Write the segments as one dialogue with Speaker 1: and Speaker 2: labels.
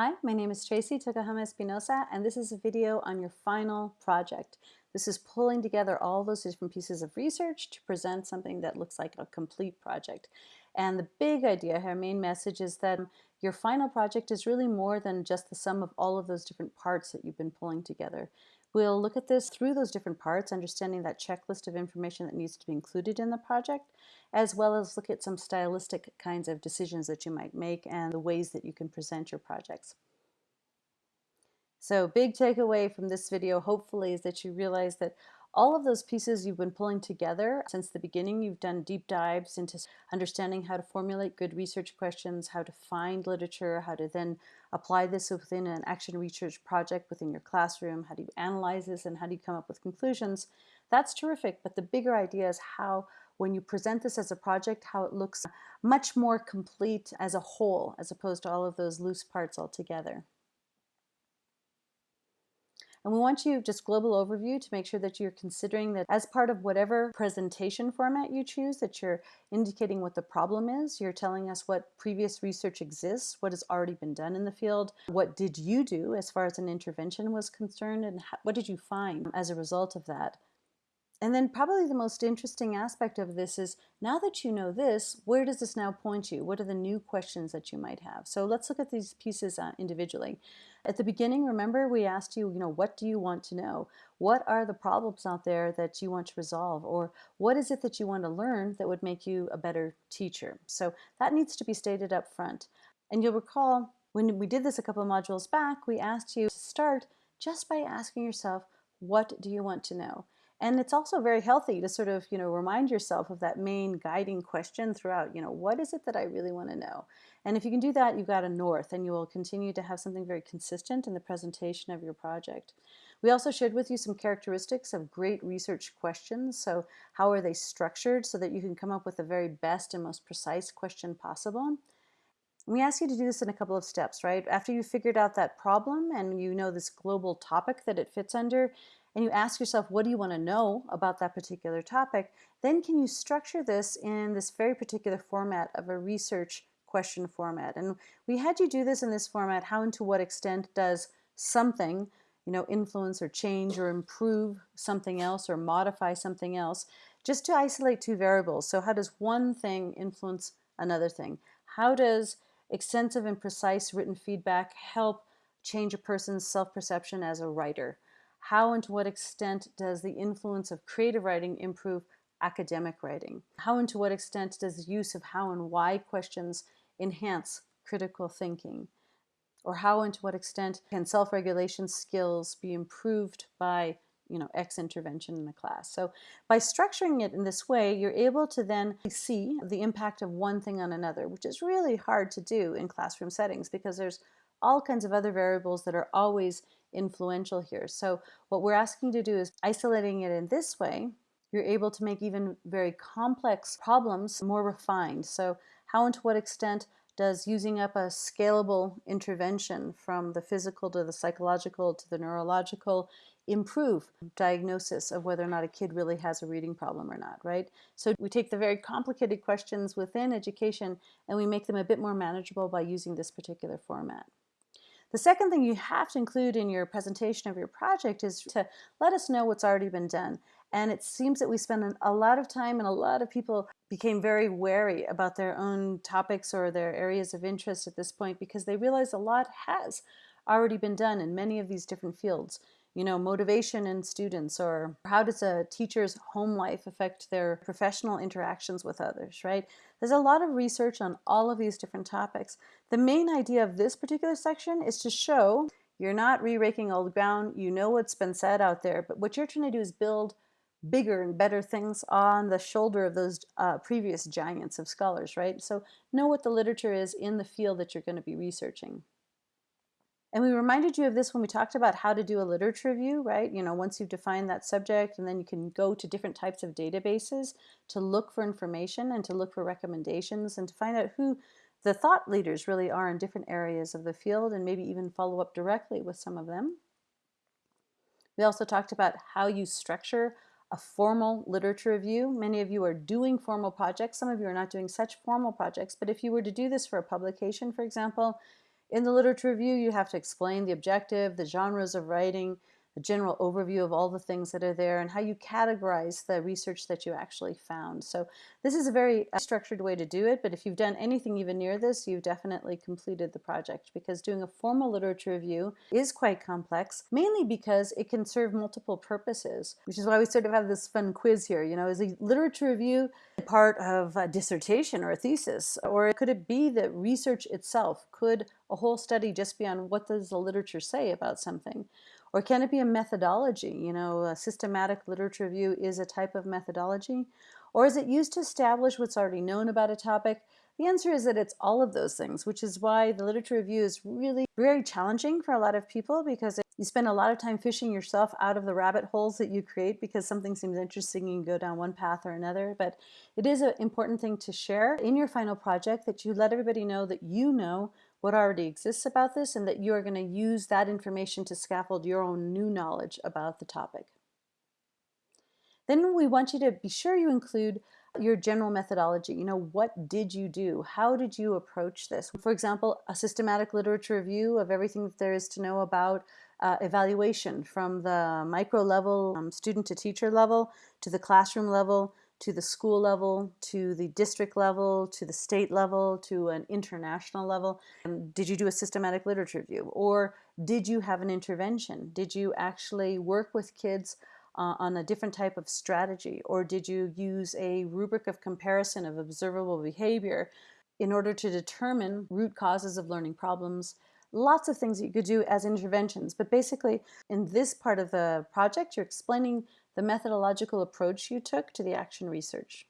Speaker 1: Hi, my name is Tracey Tokuhama Espinosa, and this is a video on your final project. This is pulling together all those different pieces of research to present something that looks like a complete project. And the big idea, our main message is that your final project is really more than just the sum of all of those different parts that you've been pulling together. We'll look at this through those different parts, understanding that checklist of information that needs to be included in the project, as well as look at some stylistic kinds of decisions that you might make and the ways that you can present your projects. So big takeaway from this video, hopefully, is that you realize that all of those pieces you've been pulling together since the beginning, you've done deep dives into understanding how to formulate good research questions, how to find literature, how to then apply this within an action research project within your classroom, how do you analyze this and how do you come up with conclusions. That's terrific, but the bigger idea is how when you present this as a project, how it looks much more complete as a whole, as opposed to all of those loose parts all together. And we want you just global overview to make sure that you're considering that as part of whatever presentation format you choose, that you're indicating what the problem is. You're telling us what previous research exists, what has already been done in the field, what did you do as far as an intervention was concerned, and what did you find as a result of that. And then probably the most interesting aspect of this is now that you know this, where does this now point you? What are the new questions that you might have? So let's look at these pieces uh, individually. At the beginning, remember we asked you, you know, what do you want to know? What are the problems out there that you want to resolve? Or what is it that you want to learn that would make you a better teacher? So that needs to be stated up front. And you'll recall when we did this a couple of modules back, we asked you to start just by asking yourself, what do you want to know? And it's also very healthy to sort of, you know, remind yourself of that main guiding question throughout, you know, what is it that I really want to know? And if you can do that, you've got a north and you will continue to have something very consistent in the presentation of your project. We also shared with you some characteristics of great research questions. So how are they structured so that you can come up with the very best and most precise question possible? We ask you to do this in a couple of steps, right? After you've figured out that problem and you know this global topic that it fits under, and you ask yourself, what do you want to know about that particular topic, then can you structure this in this very particular format of a research question format. And we had you do this in this format, how and to what extent does something you know, influence or change or improve something else or modify something else, just to isolate two variables. So how does one thing influence another thing? How does extensive and precise written feedback help change a person's self-perception as a writer? How and to what extent does the influence of creative writing improve academic writing? How and to what extent does the use of how and why questions enhance critical thinking? Or how and to what extent can self-regulation skills be improved by you know, X intervention in a class. So by structuring it in this way, you're able to then see the impact of one thing on another, which is really hard to do in classroom settings because there's all kinds of other variables that are always influential here. So what we're asking to do is isolating it in this way, you're able to make even very complex problems more refined. So how and to what extent does using up a scalable intervention from the physical to the psychological to the neurological improve diagnosis of whether or not a kid really has a reading problem or not, right? So we take the very complicated questions within education and we make them a bit more manageable by using this particular format. The second thing you have to include in your presentation of your project is to let us know what's already been done. And it seems that we spend a lot of time and a lot of people became very wary about their own topics or their areas of interest at this point because they realize a lot has already been done in many of these different fields you know, motivation in students or how does a teacher's home life affect their professional interactions with others, right? There's a lot of research on all of these different topics. The main idea of this particular section is to show you're not re-raking old ground, you know what's been said out there, but what you're trying to do is build bigger and better things on the shoulder of those uh, previous giants of scholars, right? So know what the literature is in the field that you're going to be researching. And we reminded you of this when we talked about how to do a literature review, right? You know, once you've defined that subject and then you can go to different types of databases to look for information and to look for recommendations and to find out who the thought leaders really are in different areas of the field and maybe even follow up directly with some of them. We also talked about how you structure a formal literature review. Many of you are doing formal projects. Some of you are not doing such formal projects, but if you were to do this for a publication, for example, In the literature review, you have to explain the objective, the genres of writing, a general overview of all the things that are there and how you categorize the research that you actually found. So this is a very uh, structured way to do it, but if you've done anything even near this, you've definitely completed the project because doing a formal literature review is quite complex, mainly because it can serve multiple purposes, which is why we sort of have this fun quiz here. You know, is a literature review part of a dissertation or a thesis? Or could it be that research itself? Could a whole study just be on what does the literature say about something? Or can it be a methodology? You know, a systematic literature review is a type of methodology. Or is it used to establish what's already known about a topic? The answer is that it's all of those things, which is why the literature review is really very challenging for a lot of people because you spend a lot of time fishing yourself out of the rabbit holes that you create because something seems interesting and you go down one path or another. But it is an important thing to share in your final project that you let everybody know that you know what already exists about this and that you are going to use that information to scaffold your own new knowledge about the topic. Then we want you to be sure you include your general methodology. You know, what did you do? How did you approach this? For example, a systematic literature review of everything that there is to know about uh, evaluation from the micro level, um, student to teacher level, to the classroom level, to the school level, to the district level, to the state level, to an international level? Um, did you do a systematic literature review? Or did you have an intervention? Did you actually work with kids uh, on a different type of strategy? Or did you use a rubric of comparison of observable behavior in order to determine root causes of learning problems? Lots of things that you could do as interventions, but basically in this part of the project, you're explaining the methodological approach you took to the action research.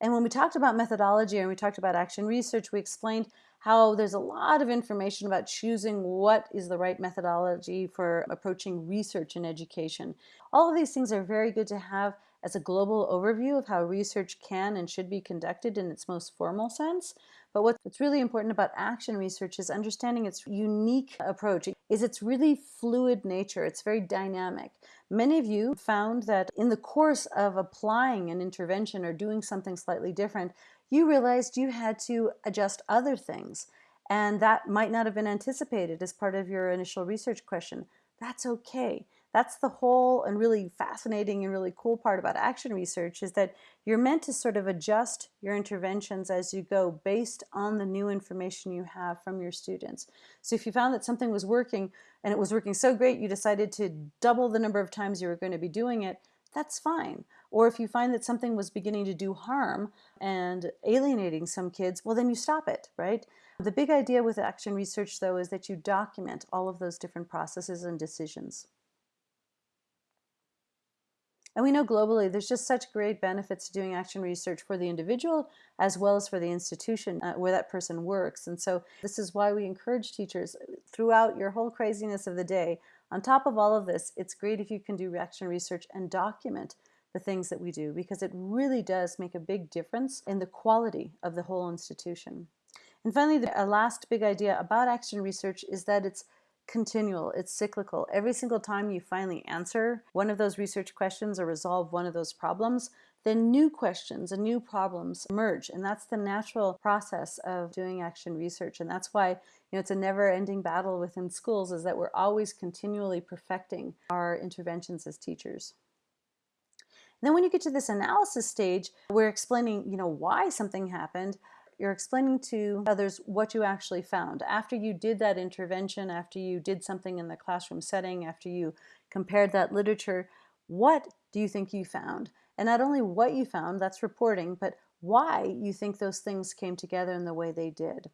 Speaker 1: And when we talked about methodology and we talked about action research, we explained how there's a lot of information about choosing what is the right methodology for approaching research in education. All of these things are very good to have as a global overview of how research can and should be conducted in its most formal sense. But what's really important about action research is understanding its unique approach, is its really fluid nature. It's very dynamic. Many of you found that in the course of applying an intervention or doing something slightly different, you realized you had to adjust other things. And that might not have been anticipated as part of your initial research question. That's okay. That's the whole and really fascinating and really cool part about action research is that you're meant to sort of adjust your interventions as you go based on the new information you have from your students. So if you found that something was working and it was working so great you decided to double the number of times you were going to be doing it, that's fine. Or if you find that something was beginning to do harm and alienating some kids, well then you stop it, right? The big idea with action research though is that you document all of those different processes and decisions. And we know globally there's just such great benefits to doing action research for the individual as well as for the institution uh, where that person works. And so this is why we encourage teachers throughout your whole craziness of the day. On top of all of this, it's great if you can do action research and document the things that we do because it really does make a big difference in the quality of the whole institution. And finally, the last big idea about action research is that it's continual, it's cyclical. Every single time you finally answer one of those research questions or resolve one of those problems, then new questions and new problems emerge. And that's the natural process of doing action research. And that's why you know, it's a never-ending battle within schools is that we're always continually perfecting our interventions as teachers. And then when you get to this analysis stage, we're explaining, you know, why something happened, you're explaining to others what you actually found. After you did that intervention, after you did something in the classroom setting, after you compared that literature, what do you think you found? And not only what you found, that's reporting, but why you think those things came together in the way they did.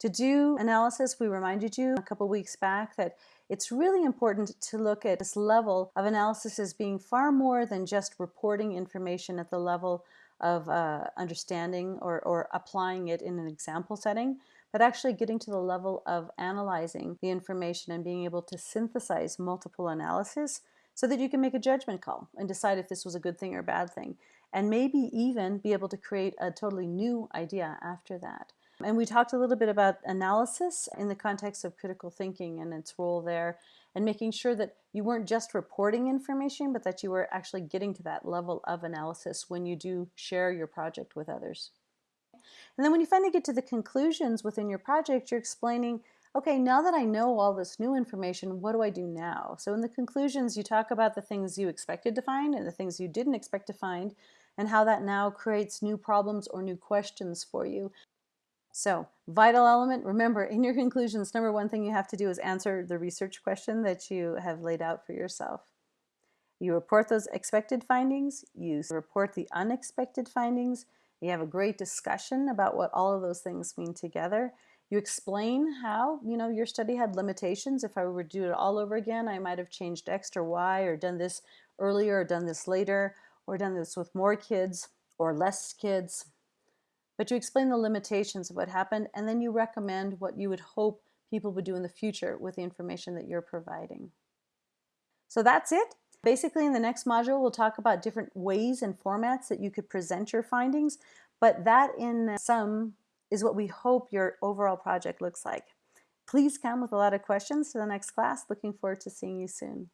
Speaker 1: To do analysis, we reminded you a couple weeks back that it's really important to look at this level of analysis as being far more than just reporting information at the level of uh, understanding or, or applying it in an example setting, but actually getting to the level of analyzing the information and being able to synthesize multiple analysis so that you can make a judgment call and decide if this was a good thing or a bad thing, and maybe even be able to create a totally new idea after that. And we talked a little bit about analysis in the context of critical thinking and its role there, and making sure that you weren't just reporting information, but that you were actually getting to that level of analysis when you do share your project with others. And then when you finally get to the conclusions within your project, you're explaining, okay, now that I know all this new information, what do I do now? So in the conclusions, you talk about the things you expected to find and the things you didn't expect to find, and how that now creates new problems or new questions for you. So vital element, remember in your conclusions, number one thing you have to do is answer the research question that you have laid out for yourself. You report those expected findings, you report the unexpected findings, you have a great discussion about what all of those things mean together. You explain how, you know, your study had limitations. If I were to do it all over again, I might have changed X or Y or done this earlier or done this later or done this with more kids or less kids. But you explain the limitations of what happened and then you recommend what you would hope people would do in the future with the information that you're providing. So that's it. Basically, in the next module, we'll talk about different ways and formats that you could present your findings, but that in sum is what we hope your overall project looks like. Please come with a lot of questions to the next class. Looking forward to seeing you soon.